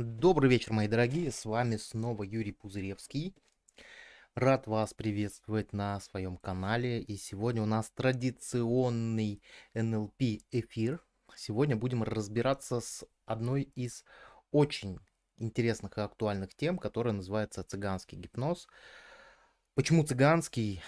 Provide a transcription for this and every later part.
Добрый вечер, мои дорогие, с вами снова Юрий Пузыревский. Рад вас приветствовать на своем канале. И сегодня у нас традиционный NLP эфир. Сегодня будем разбираться с одной из очень интересных и актуальных тем, которая называется цыганский гипноз. Почему цыганский?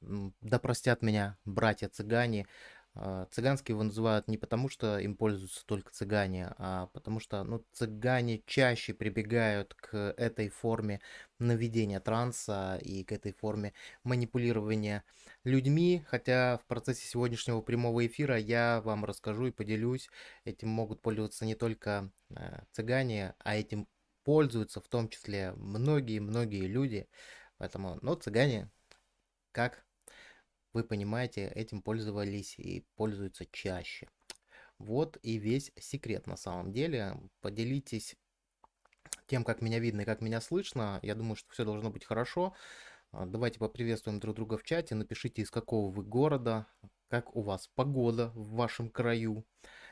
Да простят меня братья цыгане. А, цыганские его называют не потому, что им пользуются только цыгане, а потому что ну, цыгане чаще прибегают к этой форме наведения транса и к этой форме манипулирования людьми, хотя в процессе сегодняшнего прямого эфира я вам расскажу и поделюсь, этим могут пользоваться не только э, цыгане, а этим пользуются в том числе многие-многие люди, поэтому, ну, цыгане, как вы понимаете, этим пользовались и пользуются чаще. Вот и весь секрет на самом деле. Поделитесь тем, как меня видно и как меня слышно. Я думаю, что все должно быть хорошо. А, давайте поприветствуем друг друга в чате. Напишите, из какого вы города, как у вас погода в вашем краю.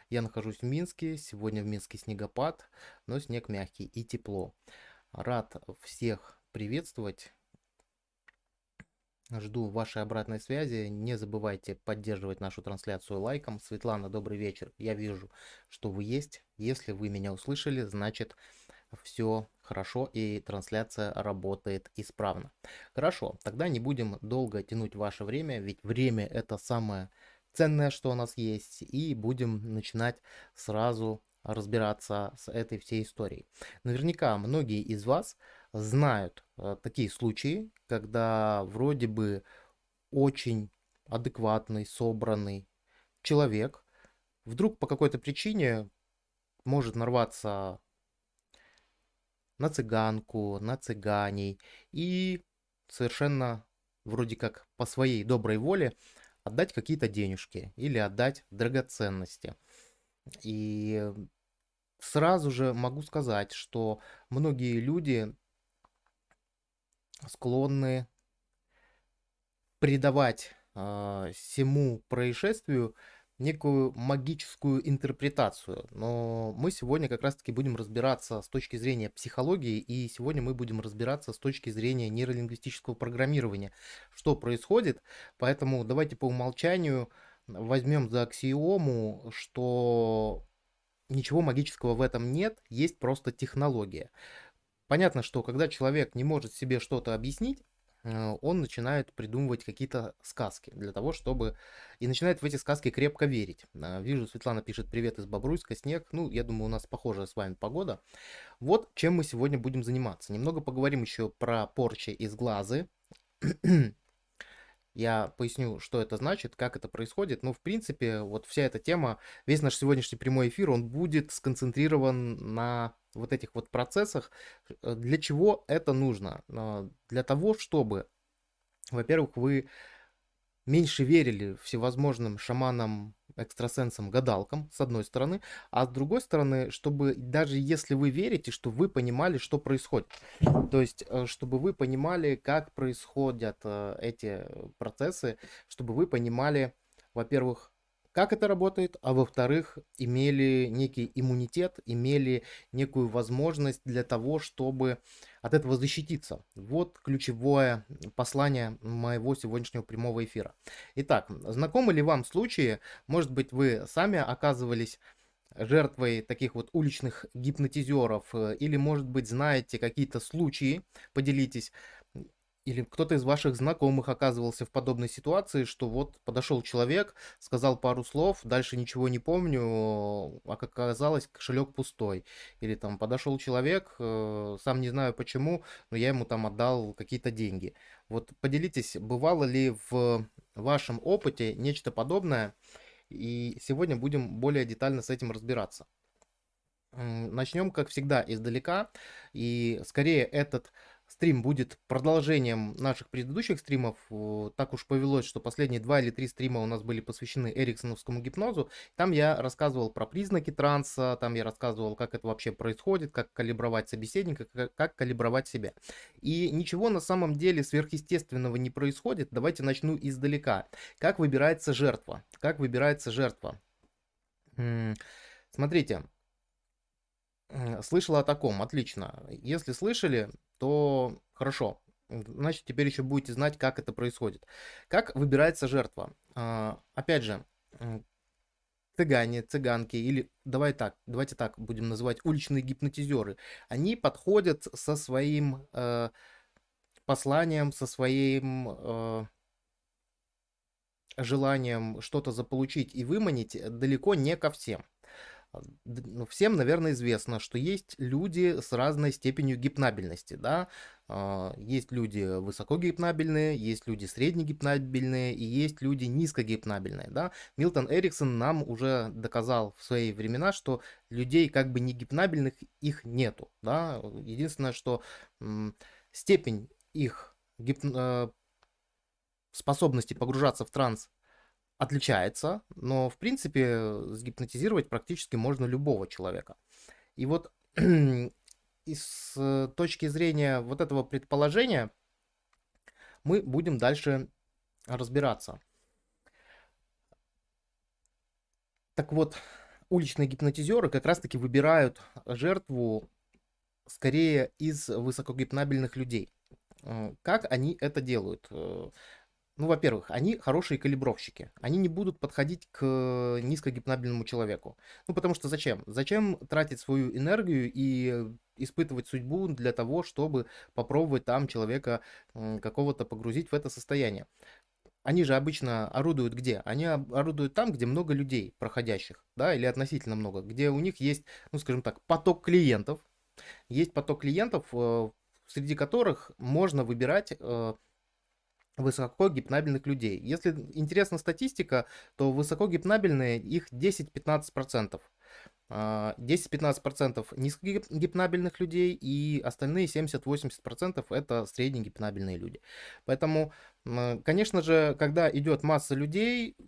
Я нахожусь в Минске. Сегодня в Минске снегопад, но снег мягкий и тепло. Рад всех приветствовать. Жду вашей обратной связи. Не забывайте поддерживать нашу трансляцию лайком. Светлана, добрый вечер. Я вижу, что вы есть. Если вы меня услышали, значит все хорошо и трансляция работает исправно. Хорошо, тогда не будем долго тянуть ваше время, ведь время это самое ценное, что у нас есть. И будем начинать сразу разбираться с этой всей историей. Наверняка многие из вас знают э, такие случаи, когда вроде бы очень адекватный, собранный человек вдруг по какой-то причине может нарваться на цыганку, на цыганей и совершенно вроде как по своей доброй воле отдать какие-то денежки или отдать драгоценности. И сразу же могу сказать, что многие люди склонны придавать э, всему происшествию некую магическую интерпретацию. Но мы сегодня как раз-таки будем разбираться с точки зрения психологии, и сегодня мы будем разбираться с точки зрения нейролингвистического программирования, что происходит. Поэтому давайте по умолчанию возьмем за аксиому, что ничего магического в этом нет, есть просто технология. Понятно, что когда человек не может себе что-то объяснить, э, он начинает придумывать какие-то сказки для того, чтобы... И начинает в эти сказки крепко верить. Э, вижу, Светлана пишет «Привет из Бобруйска, снег». Ну, я думаю, у нас похожая с вами погода. Вот чем мы сегодня будем заниматься. Немного поговорим еще про порчи из глазы. Я поясню, что это значит, как это происходит. Ну, в принципе, вот вся эта тема, весь наш сегодняшний прямой эфир, он будет сконцентрирован на вот этих вот процессах. Э, для чего это нужно? Э, для того, чтобы, во-первых, вы меньше верили всевозможным шаманам, экстрасенсам, гадалкам, с одной стороны, а с другой стороны, чтобы даже если вы верите, что вы понимали, что происходит. То есть, э, чтобы вы понимали, как происходят эти процессы, чтобы вы понимали, во-первых, как это работает, а во-вторых, имели некий иммунитет, имели некую возможность для того, чтобы от этого защититься. Вот ключевое послание моего сегодняшнего прямого эфира. Итак, знакомы ли вам случаи, может быть, вы сами оказывались жертвой таких вот уличных гипнотизеров, э, или, может быть, знаете какие-то случаи, поделитесь, или кто-то из ваших знакомых оказывался в подобной ситуации, что вот подошел человек, сказал пару слов, дальше ничего не помню, а как оказалось, кошелек пустой. Или там подошел человек, э, сам не знаю почему, но я ему там отдал какие-то деньги. Вот поделитесь, бывало ли в вашем опыте нечто подобное, и сегодня будем более детально с этим разбираться. Начнем, как всегда, издалека, и скорее этот стрим будет продолжением наших предыдущих стримов. Так уж повелось, что последние два или три стрима у нас были посвящены эриксоновскому гипнозу. Там я рассказывал про признаки транса, там я рассказывал, как это вообще происходит, как калибровать собеседника, как калибровать себя. И ничего на самом деле сверхъестественного не происходит. Давайте начну издалека. Как выбирается жертва? Как выбирается жертва? Смотрите, Слышала о таком, отлично. Если слышали, то хорошо. Значит, теперь еще будете знать, как это происходит. Как выбирается жертва? А, опять же, цыгане, цыганки или давай так, давайте так будем называть уличные гипнотизеры. Они подходят со своим э, посланием, со своим э, желанием что-то заполучить и выманить далеко не ко всем. Ну, всем, наверное, известно, что есть люди с разной степенью гипнабельности, да, а, есть люди высокогипнабельные, есть люди среднегипнабельные и есть люди низкогипнабельные, да. Милтон Эриксон нам уже доказал в свои времена, что людей как бы не гипнабельных их нету, да. Единственное, что степень их гип... А, способности погружаться в транс отличается, но в принципе сгипнотизировать практически можно любого человека. И вот из э, точки зрения вот этого предположения мы будем дальше разбираться. Так вот, уличные гипнотизеры как раз-таки выбирают жертву скорее из высокогипнабельных людей. Э, как они это делают? Э, ну, во-первых, они хорошие калибровщики. Они не будут подходить к низкогипнабельному человеку. Ну, потому что зачем? Зачем тратить свою энергию и испытывать судьбу для того, чтобы попробовать там человека какого-то погрузить в это состояние? Они же обычно орудуют где? Они орудуют там, где много людей проходящих, да, или относительно много, где у них есть, ну, скажем так, поток клиентов. Есть поток клиентов, э, среди которых можно выбирать э, высокогипнабельных людей. Если интересна статистика, то высокогипнабельные их 10-15%. 10-15% а, низкогипнабельных людей и остальные 70-80% это среднегипнабельные люди. Поэтому Конечно же, когда идет масса людей, э,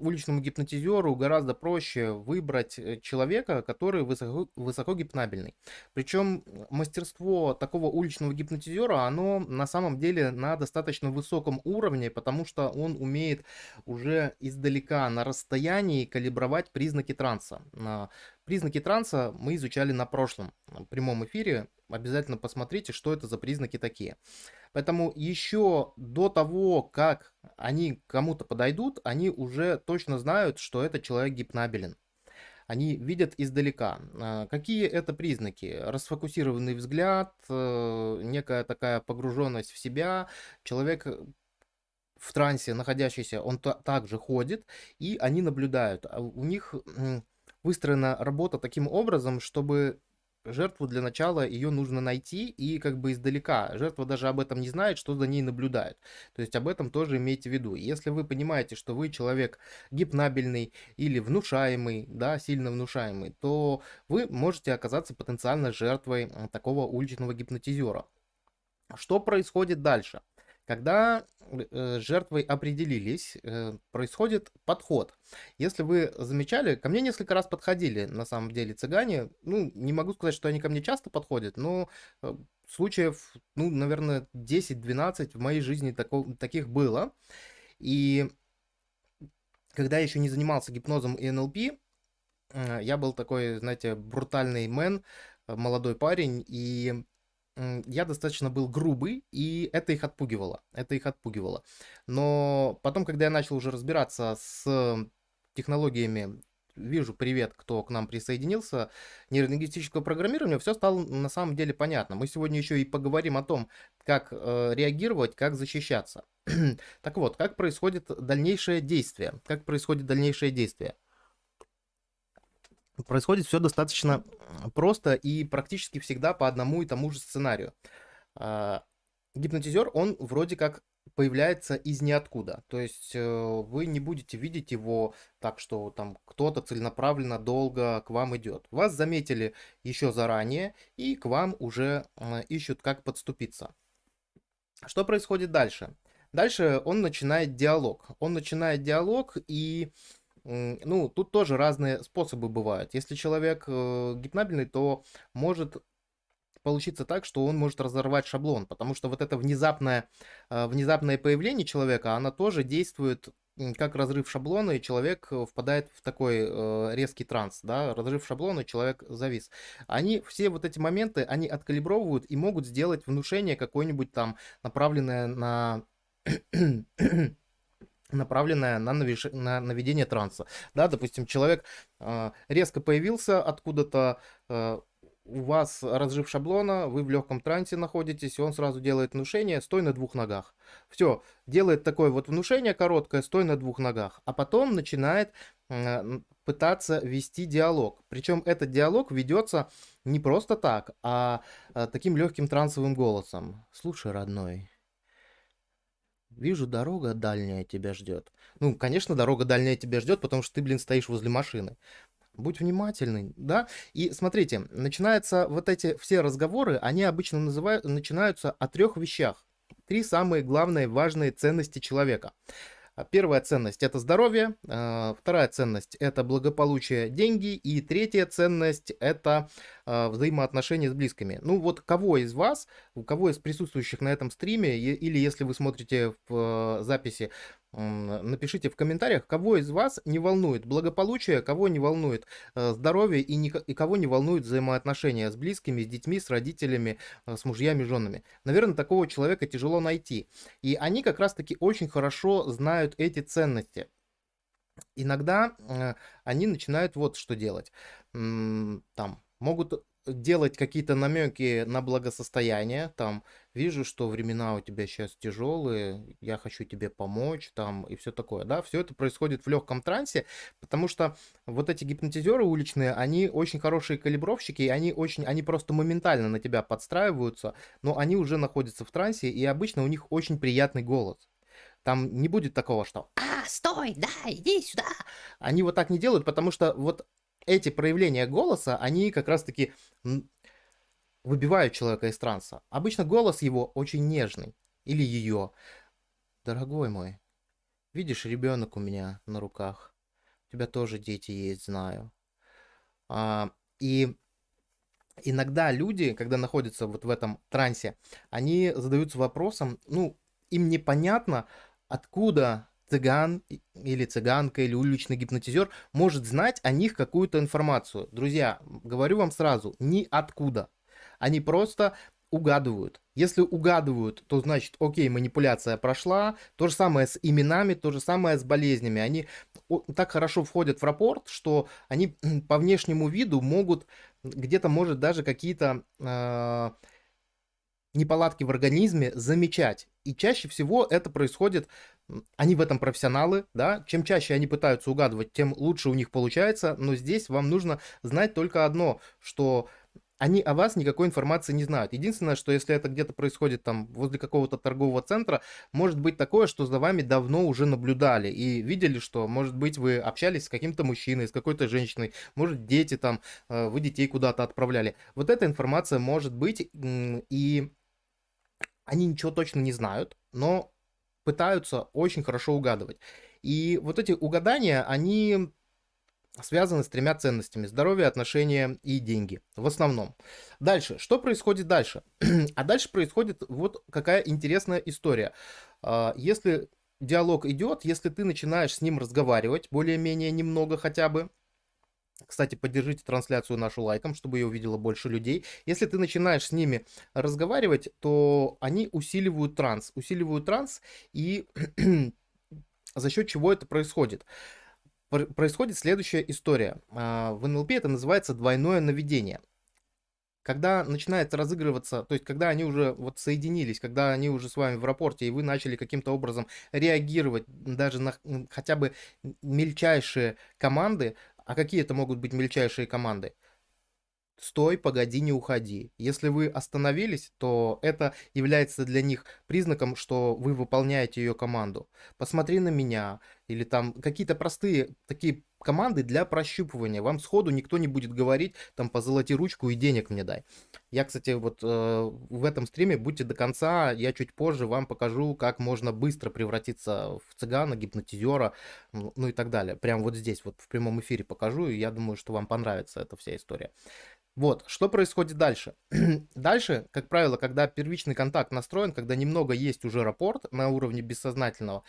уличному гипнотизеру гораздо проще выбрать э, человека, который высоко, высоко гипнабельный. Причем мастерство такого уличного гипнотизера, оно на самом деле на достаточно высоком уровне, потому что он умеет уже издалека на расстоянии калибровать признаки транса. Признаки транса мы изучали на прошлом прямом эфире. Обязательно посмотрите, что это за признаки такие. Поэтому еще до того, как они кому-то подойдут, они уже точно знают, что этот человек гипнабелен. Они видят издалека. А, какие это признаки? Расфокусированный взгляд, э, некая такая погруженность в себя. Человек в трансе находящийся, он также ходит, и они наблюдают. А у них выстроена работа таким образом, чтобы жертву для начала ее нужно найти и как бы издалека. Жертва даже об этом не знает, что за ней наблюдают. То есть об этом тоже имейте в виду. Если вы понимаете, что вы человек гипнабельный или внушаемый, да, сильно внушаемый, то вы можете оказаться потенциально жертвой такого уличного гипнотизера. Что происходит дальше? Когда жертвой определились, э, происходит подход. Если вы замечали, ко мне несколько раз подходили, на самом деле, цыгане. Ну, не могу сказать, что они ко мне часто подходят, но э, случаев, ну, наверное, 10-12 в моей жизни тако, таких было. И когда я еще не занимался гипнозом и НЛП, я был такой, знаете, брутальный мэн, молодой парень, и я достаточно был грубый, и это их отпугивало. Это их отпугивало. Но потом, когда я начал уже разбираться с технологиями, вижу, привет, кто к нам присоединился, нейролингвистического программирования, все стало на самом деле понятно. Мы сегодня еще и поговорим о том, как э, реагировать, как защищаться. так вот, как происходит дальнейшее действие? Как происходит дальнейшее действие? Происходит все достаточно просто и практически всегда по одному и тому же сценарию. А, гипнотизер, он вроде как появляется из ниоткуда. То есть э, вы не будете видеть его так, что там кто-то целенаправленно долго к вам идет. Вас заметили еще заранее и к вам уже э, ищут, как подступиться. Что происходит дальше? Дальше он начинает диалог. Он начинает диалог и ну, тут тоже разные способы бывают. Если человек э, гипнабельный, то может получиться так, что он может разорвать шаблон, потому что вот это внезапное, э, внезапное появление человека, оно тоже действует как разрыв шаблона, и человек э, впадает в такой резкий транс, да, разрыв шаблона, человек завис. Они, все вот эти моменты, они откалибровывают и могут сделать внушение какое-нибудь там, направленное на направленная на, навиш... на наведение транса. Да, допустим, человек э, резко появился откуда-то, э, у вас разрыв шаблона, вы в легком трансе находитесь, и он сразу делает внушение «стой на двух ногах». Все, делает такое вот внушение короткое «стой на двух ногах», а потом начинает э, пытаться вести диалог. Причем этот диалог ведется не просто так, а, а таким легким трансовым голосом. «Слушай, родной, Вижу, дорога дальняя тебя ждет. Ну, конечно, дорога дальняя тебя ждет, потому что ты, блин, стоишь возле машины. Будь внимательный, да? И смотрите, начинаются вот эти все разговоры, они обычно называют, начинаются о трех вещах. Три самые главные важные ценности человека. А, первая ценность это здоровье, а, вторая ценность это благополучие, деньги, и третья ценность это взаимоотношения с близкими. Ну вот кого из вас, у кого из присутствующих на этом стриме, или если вы смотрите в записи, напишите в комментариях, кого из вас не волнует благополучие, кого не волнует э, здоровье и, не, и кого не волнует взаимоотношения с близкими, с детьми, с родителями, э, с мужьями, женами. Наверное, такого человека тяжело найти. И они как раз-таки очень хорошо знают эти ценности. Иногда э, они начинают вот что делать. Там могут делать какие-то намеки на благосостояние, там, вижу, что времена у тебя сейчас тяжелые, я хочу тебе помочь, там, и все такое, да, все это происходит в легком трансе, потому что вот эти гипнотизеры уличные, они очень хорошие калибровщики, и они очень, они просто моментально на тебя подстраиваются, но они уже находятся в трансе, и обычно у них очень приятный голос. Там не будет такого, что «А, стой, да, иди сюда!» Они вот так не делают, потому что вот эти проявления голоса, они как раз-таки выбивают человека из транса. Обычно голос его очень нежный. Или ее. Дорогой мой, видишь, ребенок у меня на руках. У тебя тоже дети есть, знаю. А, и иногда люди, когда находятся вот в этом трансе, они задаются вопросом, ну, им непонятно, откуда цыган или цыганка или уличный гипнотизер может знать о них какую-то информацию. Друзья, говорю вам сразу, ни откуда. Они просто угадывают. Если угадывают, то значит, окей, манипуляция прошла. То же самое с именами, то же самое с болезнями. Они так хорошо входят в рапорт, что они по внешнему виду могут где-то, может, даже какие-то э, неполадки в организме замечать. И чаще всего это происходит они в этом профессионалы, да, чем чаще они пытаются угадывать, тем лучше у них получается, но здесь вам нужно знать только одно, что они о вас никакой информации не знают. Единственное, что если это где-то происходит там возле какого-то торгового центра, может быть такое, что за вами давно уже наблюдали и видели, что, может быть, вы общались с каким-то мужчиной, с какой-то женщиной, может, дети там, э, вы детей куда-то отправляли. Вот эта информация может быть, и они ничего точно не знают, но пытаются очень хорошо угадывать. И вот эти угадания, они связаны с тремя ценностями. Здоровье, отношения и деньги. В основном. Дальше. Что происходит дальше? а дальше происходит вот какая интересная история. А, если диалог идет, если ты начинаешь с ним разговаривать, более-менее немного хотя бы, кстати, поддержите трансляцию нашу лайком, чтобы ее увидело больше людей. Если ты начинаешь с ними разговаривать, то они усиливают транс. Усиливают транс, и за счет чего это происходит? Происходит следующая история. А, в НЛП это называется двойное наведение когда начинает разыгрываться, то есть когда они уже вот соединились, когда они уже с вами в рапорте, и вы начали каким-то образом реагировать даже на хотя бы мельчайшие команды, а какие это могут быть мельчайшие команды? Стой, погоди, не уходи. Если вы остановились, то это является для них признаком, что вы выполняете ее команду. Посмотри на меня. Или там какие-то простые такие команды для прощупывания. Вам сходу никто не будет говорить, там, позолоти ручку и денег мне дай. Я, кстати, вот э, в этом стриме будьте до конца, я чуть позже вам покажу, как можно быстро превратиться в цыгана, гипнотизера, ну и так далее. Прям вот здесь, вот в прямом эфире покажу, и я думаю, что вам понравится эта вся история. Вот, что происходит дальше? дальше, как правило, когда первичный контакт настроен, когда немного есть уже рапорт на уровне бессознательного,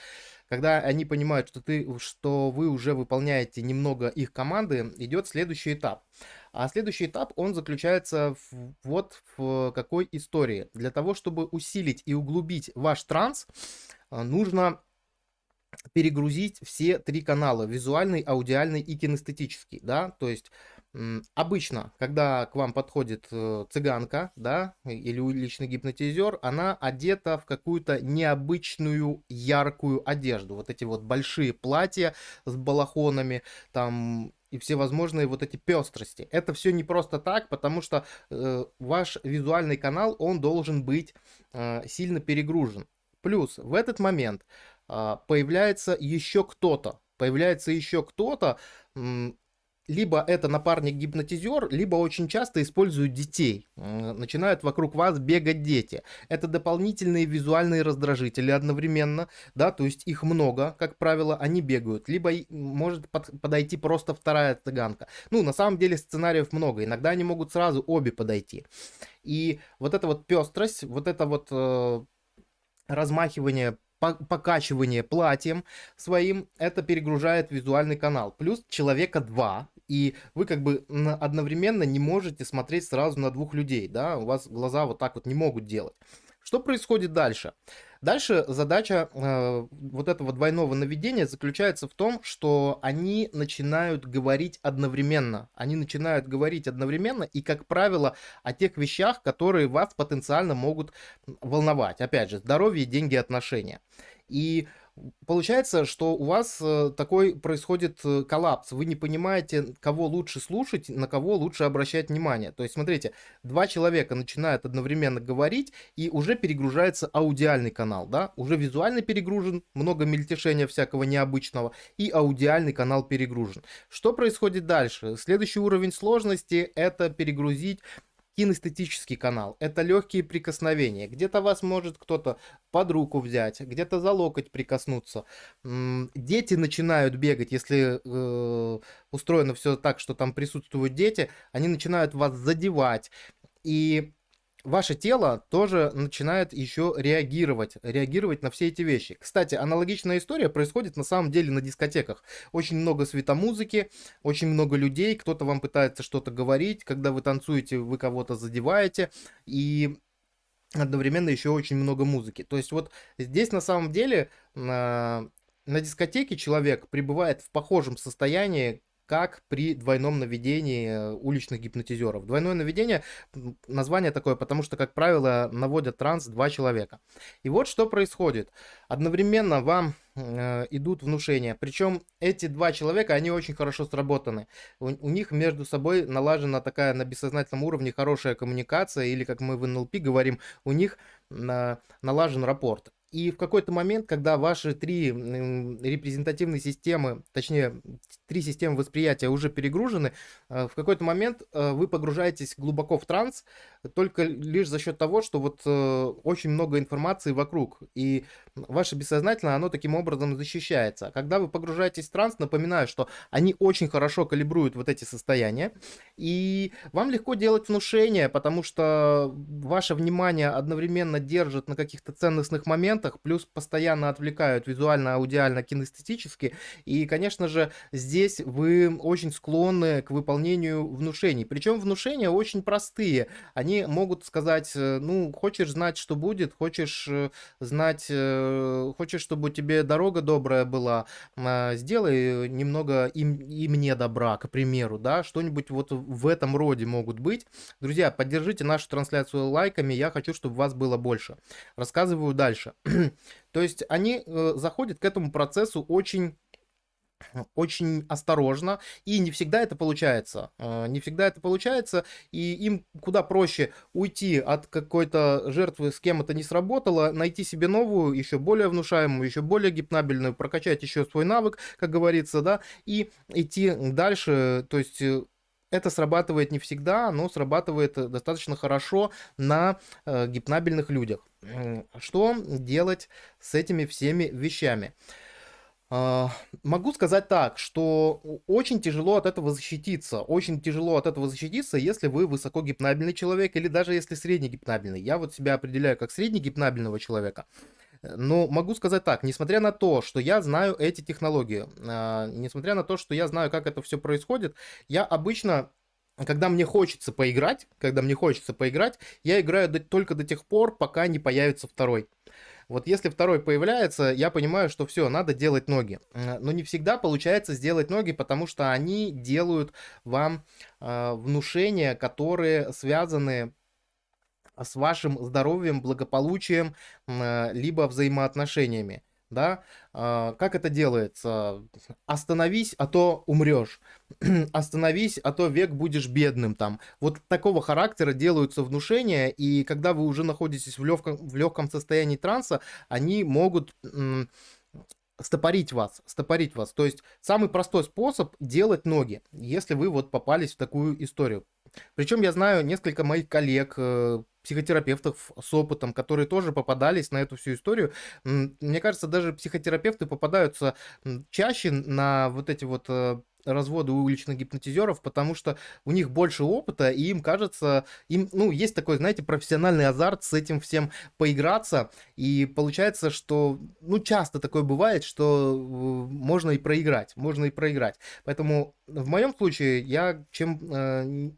когда они понимают, что, ты, что вы уже выполняете немного их команды, идет следующий этап. А следующий этап, он заключается в, вот в какой истории. Для того, чтобы усилить и углубить ваш транс, а, нужно перегрузить все три канала, визуальный, аудиальный и кинестетический, да, то есть Обычно, когда к вам подходит э, цыганка, да, или уличный гипнотизер, она одета в какую-то необычную яркую одежду. Вот эти вот большие платья с балахонами, там и всевозможные вот эти пестрости. Это все не просто так, потому что э, ваш визуальный канал, он должен быть э, сильно перегружен. Плюс в этот момент э, появляется еще кто-то, появляется еще кто-то, либо это напарник-гипнотизер, либо очень часто используют детей. Начинают вокруг вас бегать дети. Это дополнительные визуальные раздражители одновременно, да, то есть их много, как правило, они бегают. Либо может под, подойти просто вторая цыганка. Ну, на самом деле сценариев много, иногда они могут сразу обе подойти. И вот эта вот пестрость, вот это вот э, размахивание покачивание платьем своим, это перегружает визуальный канал. Плюс человека два, и вы как бы одновременно не можете смотреть сразу на двух людей, да, у вас глаза вот так вот не могут делать. Что происходит дальше? Дальше задача э, вот этого двойного наведения заключается в том, что они начинают говорить одновременно. Они начинают говорить одновременно и, как правило, о тех вещах, которые вас потенциально могут волновать. Опять же, здоровье, деньги, отношения. И Получается, что у вас э, такой происходит э, коллапс. Вы не понимаете, кого лучше слушать, на кого лучше обращать внимание. То есть, смотрите, два человека начинают одновременно говорить, и уже перегружается аудиальный канал, да? Уже визуально перегружен, много мельтешения всякого необычного, и аудиальный канал перегружен. Что происходит дальше? Следующий уровень сложности – это перегрузить кинестетический канал. Это легкие прикосновения. Где-то вас может кто-то под руку взять, где-то за локоть прикоснуться. Дети начинают бегать, если э, устроено все так, что там присутствуют дети, они начинают вас задевать. И ваше тело тоже начинает еще реагировать, реагировать на все эти вещи. Кстати, аналогичная история происходит на самом деле на дискотеках. Очень много светомузыки, очень много людей, кто-то вам пытается что-то говорить, когда вы танцуете, вы кого-то задеваете, и одновременно еще очень много музыки. То есть вот здесь на самом деле на, на дискотеке человек пребывает в похожем состоянии, как при двойном наведении э, уличных гипнотизеров. Двойное наведение, название такое, потому что, как правило, наводят транс два человека. И вот что происходит. Одновременно вам э, идут внушения. Причем эти два человека, они очень хорошо сработаны. У, у них между собой налажена такая на бессознательном уровне хорошая коммуникация, или, как мы в НЛП говорим, у них э, налажен рапорт. И в какой-то момент, когда ваши три репрезентативные системы, точнее, три системы восприятия уже перегружены, э, в какой-то момент э, вы погружаетесь глубоко в транс, только лишь за счет того, что вот э, очень много информации вокруг, и ваше бессознательное, оно таким образом защищается. Когда вы погружаетесь в транс, напоминаю, что они очень хорошо калибруют вот эти состояния, и вам легко делать внушение, потому что ваше внимание одновременно держит на каких-то ценностных моментах, плюс постоянно отвлекают визуально, аудиально, кинестетически, и, конечно же, здесь вы очень склонны к выполнению внушений. Причем внушения очень простые, они они могут сказать, э, ну, хочешь знать, что будет, хочешь э, знать, э, хочешь, чтобы тебе дорога добрая была, а, сделай немного и, и мне добра, к примеру, да, что-нибудь вот в этом роде могут быть. Друзья, поддержите нашу трансляцию лайками, я хочу, чтобы вас было больше. Рассказываю дальше. То есть они заходят к этому процессу очень очень осторожно, и не всегда это получается. А, не всегда это получается, и им куда проще уйти от какой-то жертвы, с кем это не сработало, найти себе новую, еще более внушаемую, еще более гипнабельную, прокачать еще свой навык, как говорится, да, и идти дальше, то есть э, это срабатывает не всегда, но срабатывает достаточно хорошо на э, гипнабельных людях. Что делать с этими всеми вещами? А, могу сказать так, что очень тяжело от этого защититься. Очень тяжело от этого защититься, если вы высокогипнабельный человек или даже если среднегипнабельный. Я вот себя определяю как среднегипнабельного человека. Но могу сказать так, несмотря на то, что я знаю эти технологии, а, несмотря на то, что я знаю, как это все происходит, я обычно когда мне хочется поиграть, когда мне хочется поиграть, я играю только до тех пор, пока не появится второй. Вот если второй появляется, я понимаю, что все, надо делать ноги. Но не всегда получается сделать ноги, потому что они делают вам э, внушения, которые связаны с вашим здоровьем, благополучием, э, либо взаимоотношениями да, а, как это делается? Остановись, а то умрешь. Остановись, а то век будешь бедным там. Вот такого характера делаются внушения, и когда вы уже находитесь в легком, в легком состоянии транса, они могут стопорить вас, стопорить вас. То есть самый простой способ делать ноги, если вы вот попались в такую историю. Причем я знаю несколько моих коллег, э, психотерапевтов с опытом, которые тоже попадались на эту всю историю. Мне кажется, даже психотерапевты попадаются чаще на вот эти вот э, разводы уличных гипнотизеров, потому что у них больше опыта, и им кажется, им, ну, есть такой, знаете, профессиональный азарт с этим всем поиграться, и получается, что, ну, часто такое бывает, что можно и проиграть, можно и проиграть. Поэтому в моем случае я чем э,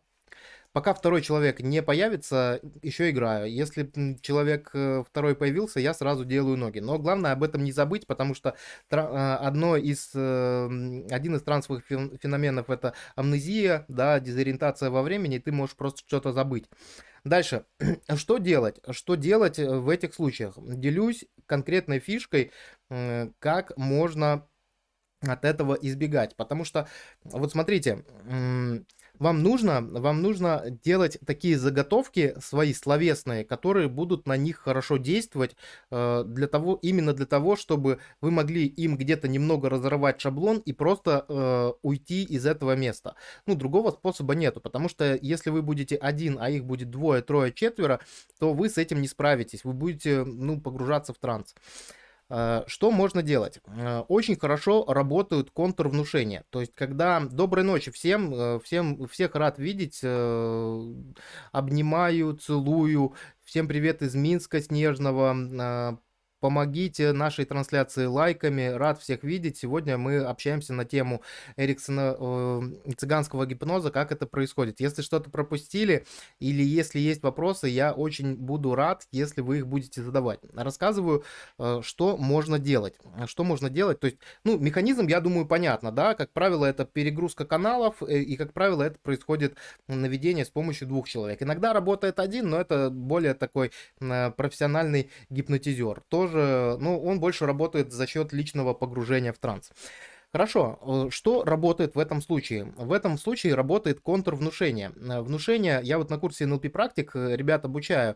Пока второй человек не появится, еще играю. Если человек э, второй появился, я сразу делаю ноги. Но главное об этом не забыть, потому что а, одно из, э, один из трансовых феноменов это амнезия, да, дезориентация во времени, и ты можешь просто что-то забыть. Дальше, что делать? Что делать э, в этих случаях? Делюсь конкретной фишкой, как можно от этого избегать. Потому что, вот смотрите, вам нужно, вам нужно делать такие заготовки свои словесные, которые будут на них хорошо действовать э, для того, именно для того, чтобы вы могли им где-то немного разорвать шаблон и просто э, уйти из этого места. Ну, другого способа нету, потому что если вы будете один, а их будет двое, трое, четверо, то вы с этим не справитесь, вы будете, ну, погружаться в транс. Э, что можно делать? Э, очень хорошо работают контрвнушения. То есть, когда доброй ночи всем, э, всем всех рад видеть, обнимаю, целую, всем привет из Минска снежного, Помогите нашей трансляции лайками. Рад всех видеть. Сегодня мы общаемся на тему Эриксона э, цыганского гипноза, как это происходит. Если что-то пропустили или если есть вопросы, я очень буду рад, если вы их будете задавать. Рассказываю, э, что можно делать. Что можно делать? То есть, ну, механизм, я думаю, понятно, да? Как правило, это перегрузка каналов, э, и, как правило, это происходит наведение с помощью двух человек. Иногда работает один, но это более такой э, профессиональный гипнотизер. Тоже ну, он больше работает за счет личного погружения в транс. Хорошо, э, что работает в этом случае? В этом случае работает контрвнушение. Э, внушение, я вот на курсе NLP практик э, ребят обучаю,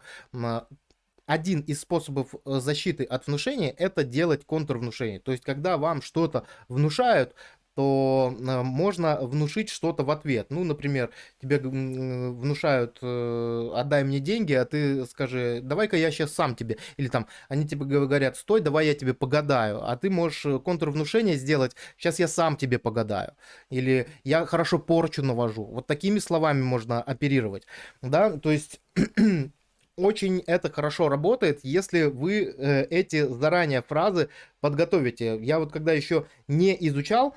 один из способов защиты от внушения это делать контрвнушение. То есть, когда вам что-то внушают, то э, можно внушить что-то в ответ. Ну, например, тебе внушают, э, отдай мне деньги, а ты скажи, давай-ка я сейчас сам тебе. Или там, они тебе говорят, стой, давай я тебе погадаю. А ты можешь э, контрвнушение сделать, сейчас я сам тебе погадаю. Или я хорошо порчу навожу. Вот такими словами можно оперировать. Да, то есть очень это хорошо работает, если вы э, эти заранее фразы подготовите. Я вот когда еще не изучал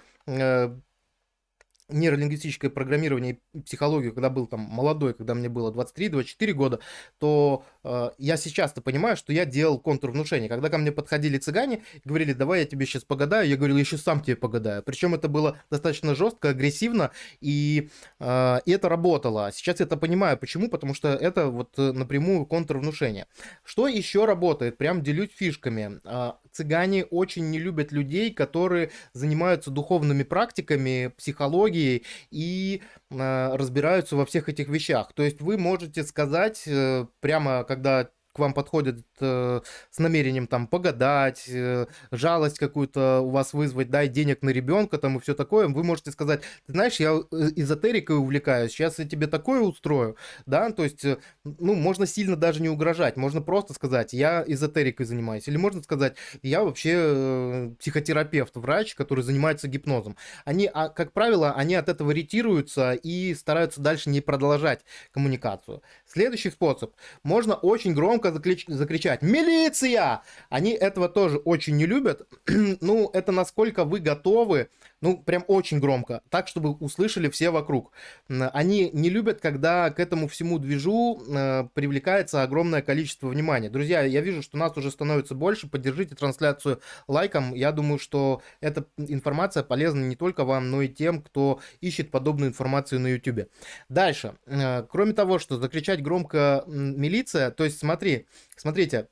нейролингвистическое программирование и психологию, когда был там молодой, когда мне было 23-24 года, то э, я сейчас-то понимаю, что я делал контрвнушение. Когда ко мне подходили цыгане говорили, давай я тебе сейчас погадаю, я говорил, я еще сам тебе погадаю. Причем это было достаточно жестко, агрессивно, и, э, и это работало. Сейчас я это понимаю. Почему? Потому что это вот э, напрямую контрвнушение. Что еще работает? Прям делюсь фишками. Э, цыгане очень не любят людей, которые занимаются духовными практиками, психологией и э, разбираются во всех этих вещах. То есть вы можете сказать э, прямо, когда к вам подходят э, с намерением там погадать, э, жалость какую-то у вас вызвать, дай денег на ребенка там и все такое, вы можете сказать, ты знаешь, я э, эзотерикой увлекаюсь, сейчас я тебе такое устрою, да, то есть, э, ну, можно сильно даже не угрожать, можно просто сказать, я эзотерикой занимаюсь, или можно сказать, я вообще э, психотерапевт, врач, который занимается гипнозом. Они, а, как правило, они от этого ретируются и стараются дальше не продолжать коммуникацию. Следующий способ. Можно очень громко закричать «Милиция!». Они этого тоже очень не любят. ну, это насколько вы готовы, ну, прям очень громко, так, чтобы услышали все вокруг. Они не любят, когда к этому всему движу э, привлекается огромное количество внимания. Друзья, я вижу, что нас уже становится больше. Поддержите трансляцию лайком. Я думаю, что эта информация полезна не только вам, но и тем, кто ищет подобную информацию на YouTube. Дальше. Э, кроме того, что закричать громко милиция, то есть смотри, смотрите,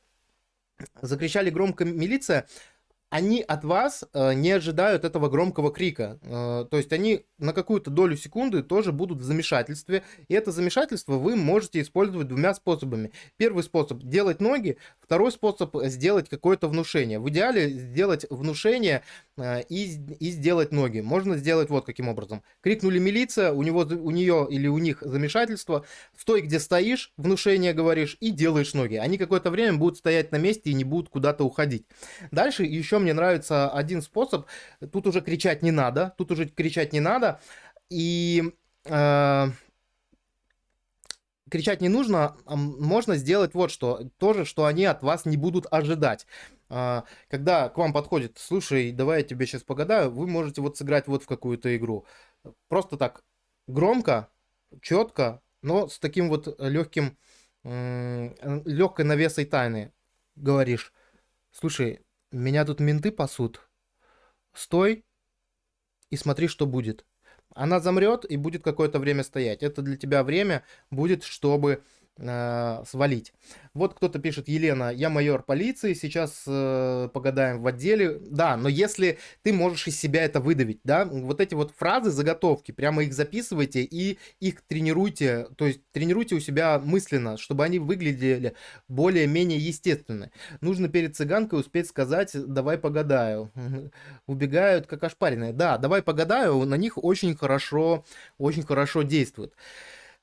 закричали громко милиция, они от вас э, не ожидают этого громкого крика. Э, то есть они на какую-то долю секунды тоже будут в замешательстве. И это замешательство вы можете использовать двумя способами. Первый способ – делать ноги. Второй способ – сделать какое-то внушение. В идеале сделать внушение и, и сделать ноги. Можно сделать вот каким образом. Крикнули милиция, у, него, у нее или у них замешательство. Стой, где стоишь, внушение говоришь и делаешь ноги. Они какое-то время будут стоять на месте и не будут куда-то уходить. Дальше еще мне нравится один способ. Тут уже кричать не надо. Тут уже кричать не надо. И э, кричать не нужно. Можно сделать вот что. тоже что они от вас не будут ожидать. Э, когда к вам подходит, слушай, давай я тебе сейчас погадаю, вы можете вот сыграть вот в какую-то игру. Просто так громко, четко, но с таким вот легким, легкой навесой тайны говоришь. Слушай, меня тут менты пасут. Стой и смотри, что будет. Она замрет и будет какое-то время стоять. Это для тебя время будет, чтобы э, свалить. Вот кто-то пишет, Елена, я майор полиции, сейчас э, погадаем в отделе. Да, но если ты можешь из себя это выдавить, да, вот эти вот фразы, заготовки, прямо их записывайте и их тренируйте, то есть тренируйте у себя мысленно, чтобы они выглядели более-менее естественно. Нужно перед цыганкой успеть сказать, давай погадаю. Убегают как ошпаренные. Да, давай погадаю, на них очень хорошо, очень хорошо действует.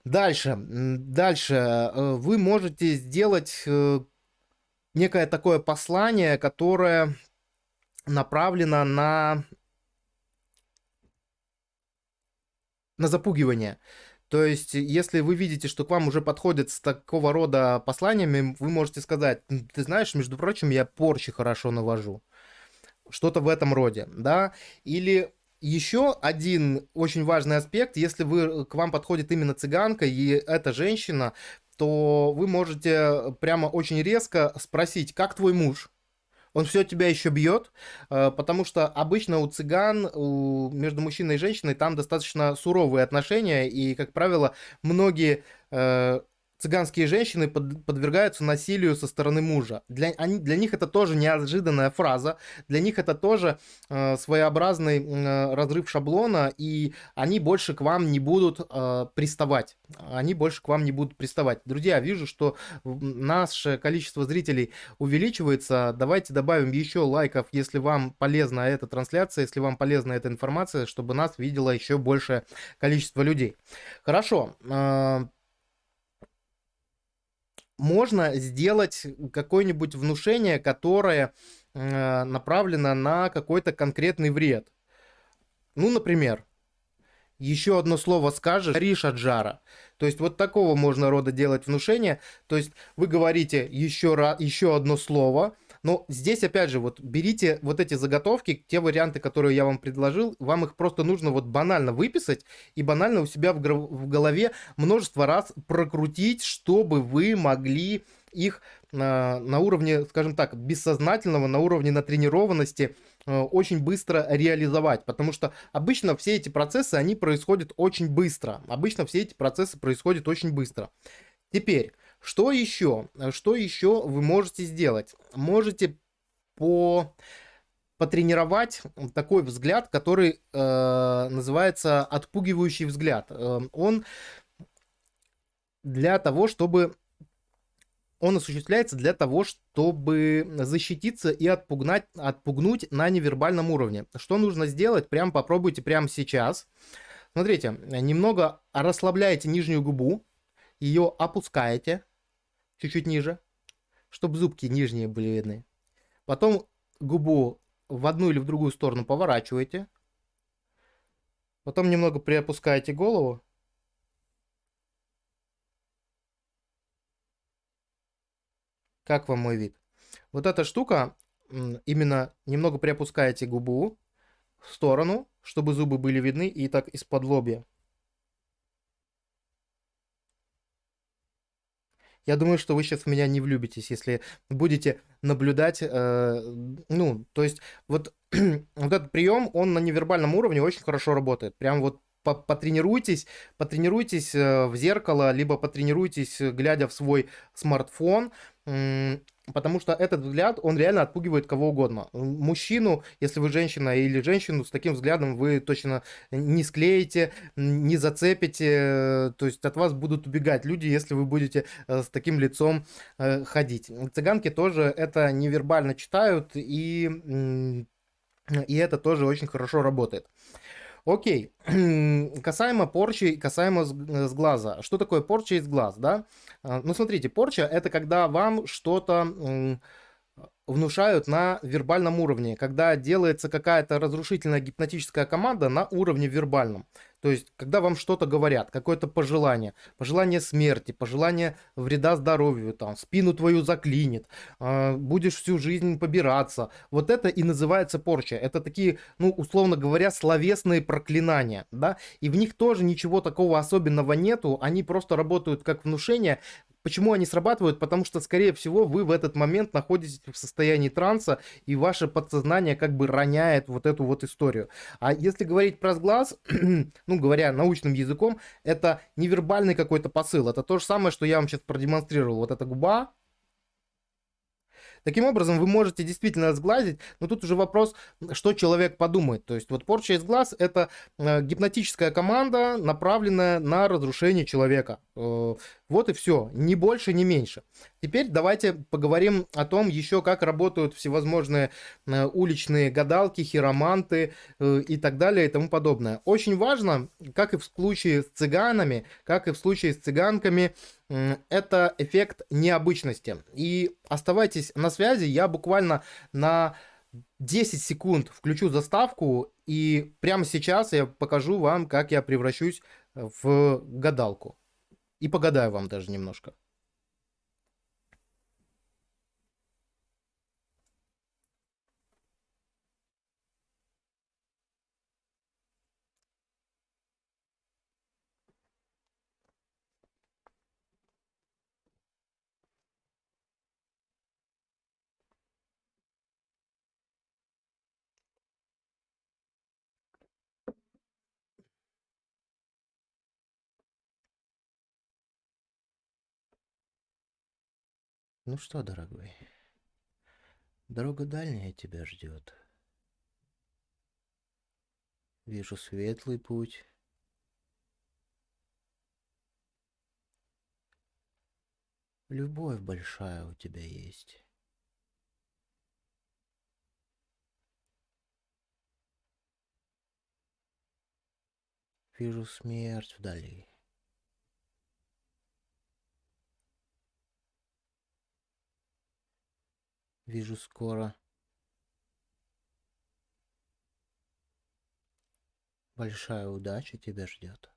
Дальше, дальше э, вы можете сделать э, некое такое послание, которое направлено на, на запугивание. То есть, если вы видите, что к вам уже подходят с такого рода посланиями, вы можете сказать, ты знаешь, между прочим, я порчи хорошо навожу. Что-то в этом роде, да? Или еще один очень важный аспект, если вы, к вам подходит именно цыганка и эта женщина, то вы можете прямо очень резко спросить, как твой муж? Он все тебя еще бьет, э, потому что обычно у цыган, у, между мужчиной и женщиной там достаточно суровые отношения, и, как правило, многие э, цыганские женщины под, подвергаются насилию со стороны мужа. Для, они, для них это тоже неожиданная фраза, для них это тоже э, своеобразный э, разрыв шаблона, и они больше к вам не будут э, приставать. Они больше к вам не будут приставать. Друзья, вижу, что наше количество зрителей увеличивается. Давайте добавим еще лайков, если вам полезна эта трансляция, если вам полезна эта информация, чтобы нас видело еще большее количество людей. Хорошо. Э, можно сделать какое-нибудь внушение, которое э, направлено на какой-то конкретный вред. Ну, например, еще одно слово скажешь, горишь от жара. То есть вот такого можно рода делать внушение. То есть вы говорите еще, раз, еще одно слово, но здесь, опять же, вот берите вот эти заготовки, те варианты, которые я вам предложил, вам их просто нужно вот банально выписать и банально у себя в, в голове множество раз прокрутить, чтобы вы могли их на, на уровне, скажем так, бессознательного, на уровне натренированности э, очень быстро реализовать, потому что обычно все эти процессы, они происходят очень быстро. Обычно все эти процессы происходят очень быстро. Теперь, что еще? Что еще вы можете сделать? Можете по потренировать такой взгляд, который э, называется отпугивающий взгляд. Э, он для того, чтобы он осуществляется для того, чтобы защититься и отпугнать, отпугнуть на невербальном уровне. Что нужно сделать? Прям попробуйте прямо сейчас. Смотрите, немного расслабляете нижнюю губу, ее опускаете чуть-чуть ниже, чтобы зубки нижние были видны. Потом губу в одну или в другую сторону поворачиваете. Потом немного приопускаете голову. Как вам мой вид? Вот эта штука, именно немного приопускаете губу в сторону, чтобы зубы были видны, и так из-под лобья. Я думаю, что вы сейчас в меня не влюбитесь, если будете наблюдать, э, ну, то есть вот, вот этот прием, он на невербальном уровне очень хорошо работает. Прям вот потренируйтесь, потренируйтесь э, в зеркало, либо потренируйтесь, глядя в свой смартфон, Потому что этот взгляд, он реально отпугивает кого угодно. Мужчину, если вы женщина, или женщину, с таким взглядом вы точно не склеите, не зацепите. То есть от вас будут убегать люди, если вы будете э, с таким лицом э, ходить. Цыганки тоже это невербально читают, и, и это тоже очень хорошо работает. Окей, касаемо порчи, касаемо с глаза. Что такое порча из глаз, да? А, ну, смотрите, порча – это когда вам что-то внушают на вербальном уровне, когда делается какая-то разрушительная гипнотическая команда на уровне вербальном. То есть, когда вам что-то говорят, какое-то пожелание, пожелание смерти, пожелание вреда здоровью, там, спину твою заклинит, э, будешь всю жизнь побираться. Вот это и называется порча. Это такие, ну, условно говоря, словесные проклинания, да, и в них тоже ничего такого особенного нету, они просто работают как внушение, Почему они срабатывают? Потому что, скорее всего, вы в этот момент находитесь в состоянии транса, и ваше подсознание как бы роняет вот эту вот историю. А если говорить про сглаз, ну, говоря научным языком, это невербальный какой-то посыл. Это то же самое, что я вам сейчас продемонстрировал. Вот эта губа, Таким образом, вы можете действительно сглазить, но тут уже вопрос, что человек подумает. То есть вот порча из глаз – это э, гипнотическая команда, направленная на разрушение человека. Э, вот и все, ни больше, ни меньше. Теперь давайте поговорим о том еще, как работают всевозможные э, уличные гадалки, хироманты и так далее и тому подобное. Очень важно, как и в случае с цыганами, как и в случае с цыганками, это эффект необычности. И оставайтесь на связи, я буквально на 10 секунд включу заставку, и прямо сейчас я покажу вам, как я превращусь в гадалку. И погадаю вам даже немножко. Ну что, дорогой, дорога дальняя тебя ждет. Вижу светлый путь. Любовь большая у тебя есть. Вижу смерть вдали. Вижу скоро. Большая удача тебя ждет.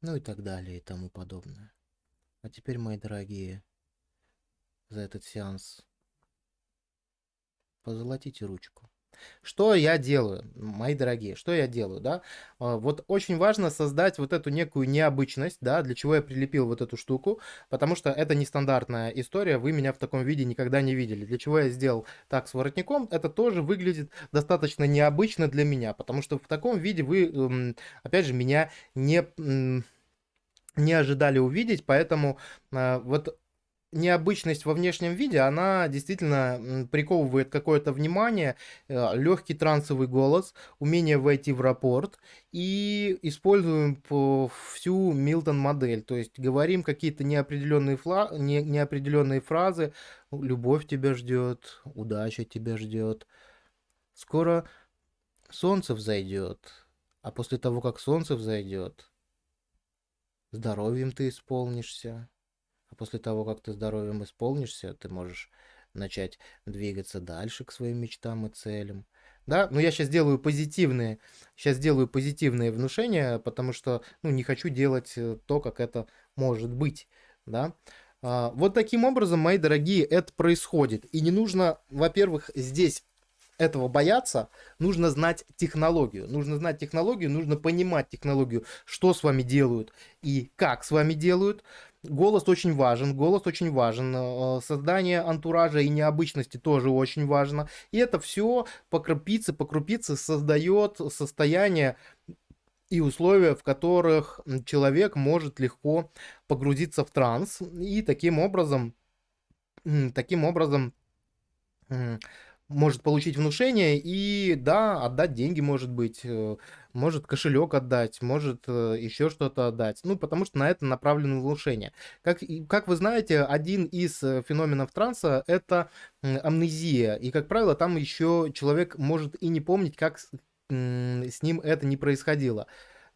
Ну и так далее и тому подобное. А теперь, мои дорогие, за этот сеанс позолотите ручку. Что я делаю, мои дорогие, что я делаю, да? А, вот очень важно создать вот эту некую необычность, да, для чего я прилепил вот эту штуку, потому что это нестандартная история, вы меня в таком виде никогда не видели. Для чего я сделал так с воротником, это тоже выглядит достаточно необычно для меня, потому что в таком виде вы, опять же, меня не, не ожидали увидеть, поэтому а, вот необычность во внешнем виде, она действительно приковывает какое-то внимание, э, легкий трансовый голос, умение войти в рапорт и используем всю Милтон модель, то есть говорим какие-то неопределенные, фла... не... неопределенные фразы, любовь тебя ждет, удача тебя ждет, скоро солнце взойдет, а после того, как солнце взойдет, здоровьем ты исполнишься. А после того, как ты здоровьем исполнишься, ты можешь начать двигаться дальше к своим мечтам и целям. Да, но я сейчас делаю позитивные, сейчас делаю позитивные внушения, потому что, ну, не хочу делать э, то, как это может быть, да. А, вот таким образом, мои дорогие, это происходит. И не нужно, во-первых, здесь этого бояться, нужно знать технологию. Нужно знать технологию, нужно понимать технологию, что с вами делают и как с вами делают. Голос очень важен, голос очень важен, э, создание антуража и необычности тоже очень важно. И это все по крупице, по крупице создает состояние и условия, в которых человек может легко погрузиться в транс и таким образом, таким образом может получить внушение и, да, отдать деньги, может быть, э, может кошелек отдать, может э, еще что-то отдать. Ну, потому что на это направлено внушение. Как, как вы знаете, один из э, феноменов транса – это амнезия. И, как правило, там еще человек может и не помнить, как с, с ним это не происходило.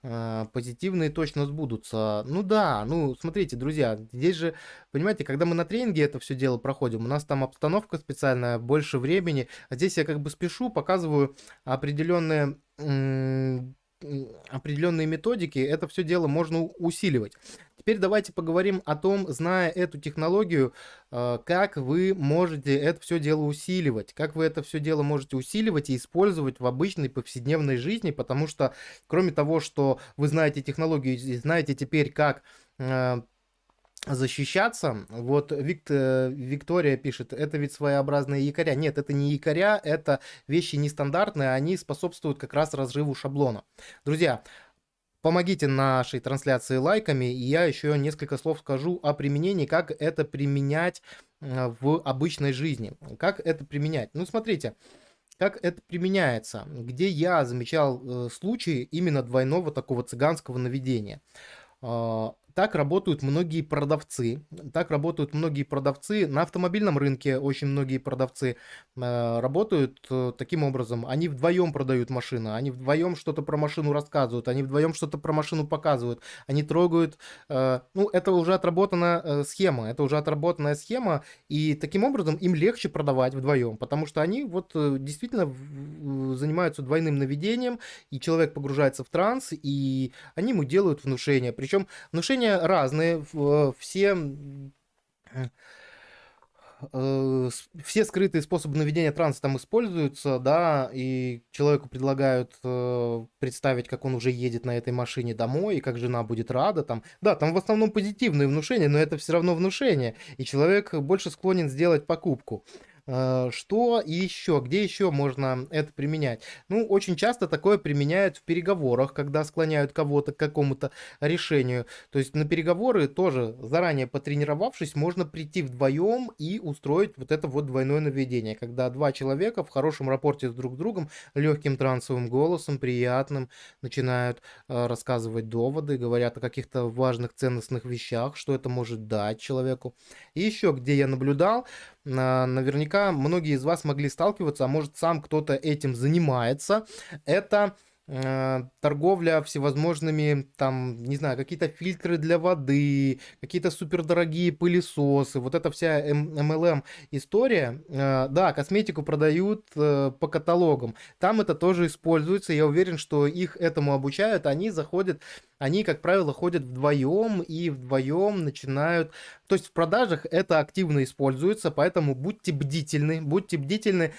А, позитивные точно сбудутся. Ну да, ну смотрите, друзья, здесь же, понимаете, когда мы на тренинге это все дело проходим, у нас там обстановка специальная, больше времени, а здесь я как бы спешу, показываю определенные определенные методики, это все дело можно усиливать. Теперь давайте поговорим о том, зная эту технологию, э, как вы можете это все дело усиливать, как вы это все дело можете усиливать и использовать в обычной повседневной жизни, потому что кроме того, что вы знаете технологию и знаете теперь, как э, защищаться. Вот Виктор, Виктория пишет, это ведь своеобразные якоря. Нет, это не якоря, это вещи нестандартные, они способствуют как раз разрыву шаблона. Друзья, помогите нашей трансляции лайками, и я еще несколько слов скажу о применении, как это применять э, в обычной жизни. Как это применять? Ну, смотрите, как это применяется, где я замечал э, случаи именно двойного такого цыганского наведения. А, так работают многие продавцы. Так работают многие продавцы. На автомобильном рынке очень многие продавцы э, работают э, таким образом. Они вдвоем продают машину, они вдвоем что-то про машину рассказывают, они вдвоем что-то про машину показывают, они трогают. Э, ну, это уже отработанная э, схема, это уже отработанная схема, и таким образом им легче продавать вдвоем, потому что они вот э, действительно занимаются двойным наведением, и человек погружается в транс, и они ему делают внушение. Причем внушение решения разные, э, все э, все скрытые способы наведения транса там используются, да, и человеку предлагают э, представить, как он уже едет на этой машине домой, и как жена будет рада там. Да, там в основном позитивные внушения, но это все равно внушение, и человек больше склонен сделать покупку. Э, что еще? Где еще можно это применять? Ну, очень часто такое применяют в переговорах, когда склоняют кого-то к какому-то решению. То есть на переговоры тоже заранее потренировавшись, можно прийти вдвоем и устроить вот это вот двойное наведение, когда два человека в хорошем рапорте с друг другом, легким трансовым голосом, приятным, начинают э, рассказывать доводы, говорят о каких-то важных ценностных вещах, что это может дать человеку. И еще, где я наблюдал, наверняка многие из вас могли сталкиваться, а может сам кто-то этим занимается, это Э, торговля всевозможными, там, не знаю, какие-то фильтры для воды, какие-то супердорогие пылесосы, вот эта вся MLM история, э, да, косметику продают э, по каталогам, там это тоже используется, я уверен, что их этому обучают, они заходят, они, как правило, ходят вдвоем и вдвоем начинают, то есть в продажах это активно используется, поэтому будьте бдительны, будьте бдительны,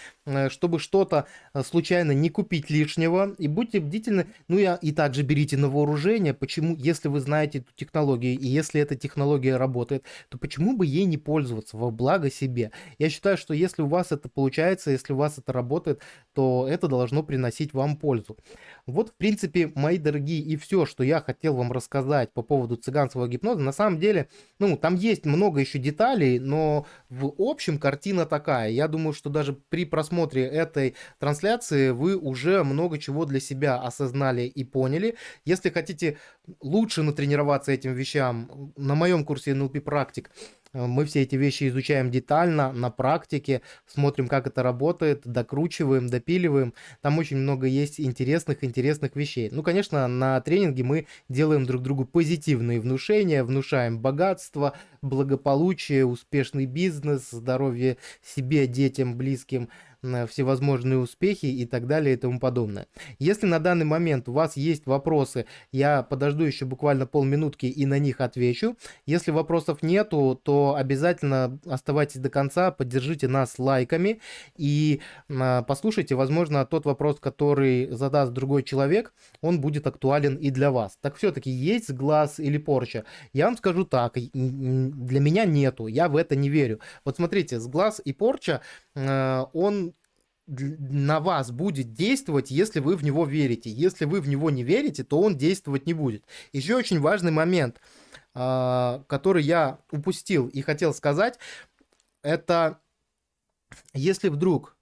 чтобы что-то случайно не купить лишнего, и будьте бдительны. Ну и, и также берите на вооружение, почему, если вы знаете эту технологию, и если эта технология работает, то почему бы ей не пользоваться во благо себе? Я считаю, что если у вас это получается, если у вас это работает, то это должно приносить вам пользу. Вот, в принципе, мои дорогие, и все, что я хотел вам рассказать по поводу цыганского гипноза. На самом деле, ну, там есть много еще деталей, но в общем картина такая. Я думаю, что даже при просмотре этой трансляции вы уже много чего для себя осознали и поняли. Если хотите лучше натренироваться этим вещам, на моем курсе NLP практик мы все эти вещи изучаем детально, на практике, смотрим, как это работает, докручиваем, допиливаем. Там очень много есть интересных, интересных вещей. Ну, конечно, на тренинге мы делаем друг другу позитивные внушения, внушаем богатство, благополучие, успешный бизнес, здоровье себе, детям, близким – всевозможные успехи и так далее и тому подобное. Если на данный момент у вас есть вопросы, я подожду еще буквально полминутки и на них отвечу. Если вопросов нету, то обязательно оставайтесь до конца, поддержите нас лайками и а, послушайте, возможно, тот вопрос, который задаст другой человек, он будет актуален и для вас. Так все-таки есть глаз или порча? Я вам скажу так, для меня нету, я в это не верю. Вот смотрите, с глаз и порча, а, он на вас будет действовать, если вы в него верите. Если вы в него не верите, то он действовать не будет. Еще очень важный момент, а, который я упустил и хотел сказать, это если вдруг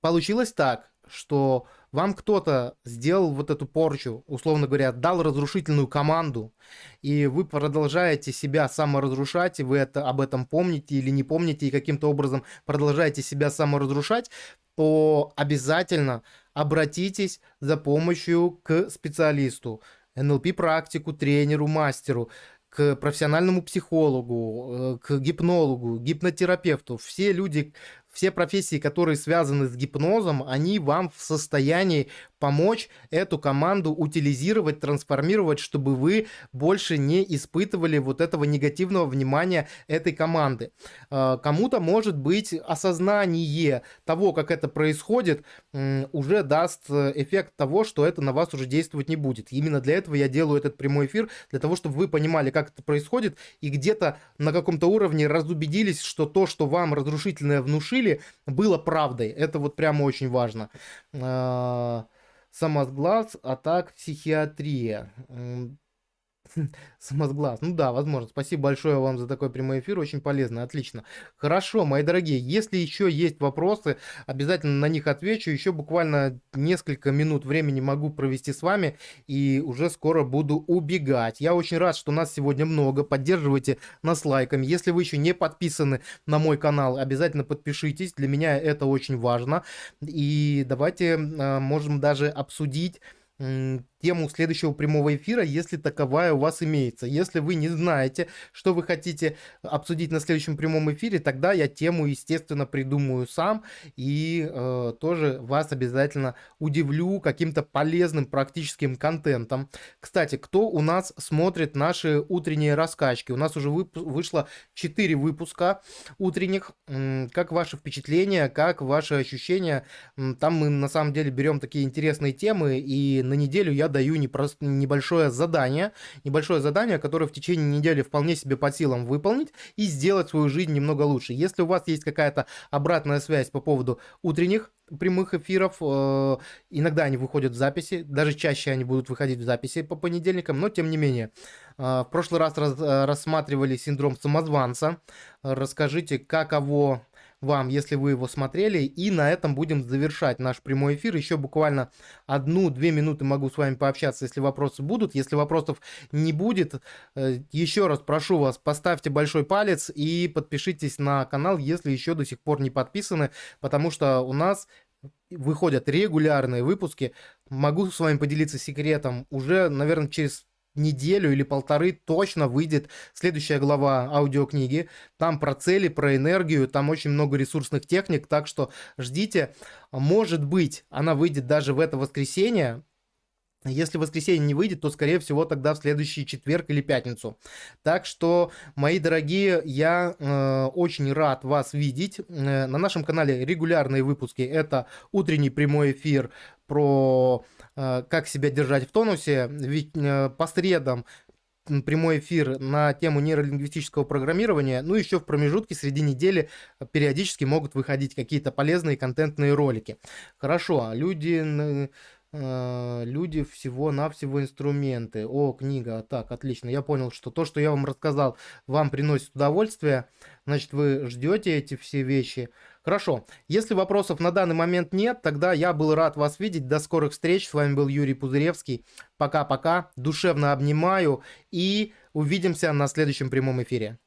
получилось так, что вам кто-то сделал вот эту порчу, условно говоря, дал разрушительную команду, и вы продолжаете себя саморазрушать, и вы это, об этом помните или не помните, и каким-то образом продолжаете себя саморазрушать, то обязательно обратитесь за помощью к специалисту, НЛП-практику, тренеру, мастеру, к профессиональному психологу, э, к гипнологу, гипнотерапевту. Все люди, все профессии, которые связаны с гипнозом, они вам в состоянии помочь эту команду утилизировать, трансформировать, чтобы вы больше не испытывали вот этого негативного внимания этой команды. А, кому-то, может быть, осознание того, как это происходит, уже даст эффект того, что это на вас уже действовать не будет. Именно для этого я делаю этот прямой эфир, для того, чтобы вы понимали, как это происходит, и где-то на каком-то уровне разубедились, что то, что вам разрушительное внушили, было правдой. Это вот прямо очень важно. А, самосглаз, а так психиатрия. Самосглаз. Ну да, возможно. Спасибо большое вам за такой прямой эфир. Очень полезно. Отлично. Хорошо, мои дорогие. Если еще есть вопросы, обязательно на них отвечу. Еще буквально несколько минут времени могу провести с вами. И уже скоро буду убегать. Я очень рад, что нас сегодня много. Поддерживайте нас лайками. Если вы еще не подписаны на мой канал, обязательно подпишитесь. Для меня это очень важно. И давайте а, можем даже обсудить тему следующего прямого эфира, если таковая у вас имеется. Если вы не знаете, что вы хотите обсудить на следующем прямом эфире, тогда я тему, естественно, придумаю сам и э, тоже вас обязательно удивлю каким-то полезным практическим контентом. Кстати, кто у нас смотрит наши утренние раскачки? У нас уже вып вышло 4 выпуска утренних. Как ваши впечатления, как ваши ощущения? Там мы на самом деле берем такие интересные темы, и на неделю я даю непрост... небольшое задание, небольшое задание, которое в течение недели вполне себе по силам выполнить и сделать свою жизнь немного лучше. Если у вас есть какая-то обратная связь по поводу утренних прямых эфиров. Э, иногда они выходят в записи, даже чаще они будут выходить в записи по понедельникам, но тем не менее. Э, в прошлый раз э, рассматривали синдром самозванца. Расскажите, каково вам, если вы его смотрели. И на этом будем завершать наш прямой эфир. Еще буквально одну-две минуты могу с вами пообщаться, если вопросы будут. Если вопросов не будет, э, еще раз прошу вас, поставьте большой палец и подпишитесь на канал, если еще до сих пор не подписаны, потому что у нас выходят регулярные выпуски. Могу с вами поделиться секретом. Уже, наверное, через неделю или полторы точно выйдет следующая глава аудиокниги. Там про цели, про энергию, там очень много ресурсных техник, так что ждите. Может быть, она выйдет даже в это воскресенье, если воскресенье не выйдет, то, скорее всего, тогда в следующий четверг или пятницу. Так что, мои дорогие, я э, очень рад вас видеть. Э, на нашем канале регулярные выпуски. Это утренний прямой эфир про э, как себя держать в тонусе. Ведь э, по средам прямой эфир на тему нейролингвистического программирования. Ну, еще в промежутке среди недели периодически могут выходить какие-то полезные контентные ролики. Хорошо, люди Э, люди всего-навсего инструменты. О, книга. Так, отлично. Я понял, что то, что я вам рассказал, вам приносит удовольствие. Значит, вы ждете эти все вещи. Хорошо. Если вопросов на данный момент нет, тогда я был рад вас видеть. До скорых встреч. С вами был Юрий Пузыревский. Пока-пока. Душевно обнимаю. И увидимся на следующем прямом эфире.